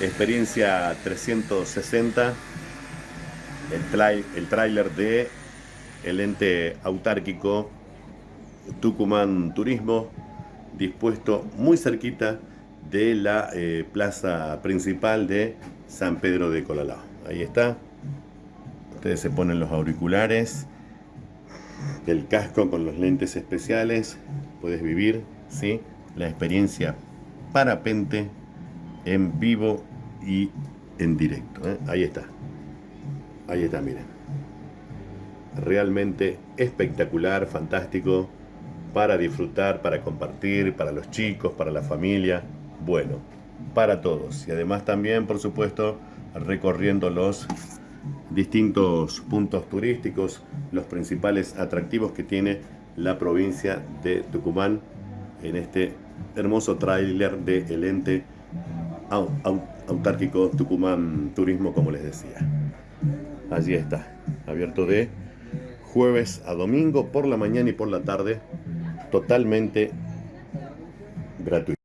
experiencia 360, el, tráiler de el ente autárquico Tucumán Turismo, dispuesto muy cerquita de la eh, plaza principal de San Pedro de Colalao. Ahí está. Ustedes se ponen los auriculares, el casco con los lentes especiales. Puedes vivir ¿sí? la experiencia parapente en vivo y en directo. ¿eh? Ahí está. Ahí está, miren. Realmente espectacular, fantástico, para disfrutar, para compartir, para los chicos, para la familia. Bueno, para todos. Y además también, por supuesto, recorriendo los distintos puntos turísticos, los principales atractivos que tiene la provincia de Tucumán en este hermoso tráiler de el ente autárquico Tucumán Turismo, como les decía. Allí está, abierto de jueves a domingo por la mañana y por la tarde, totalmente gratuito.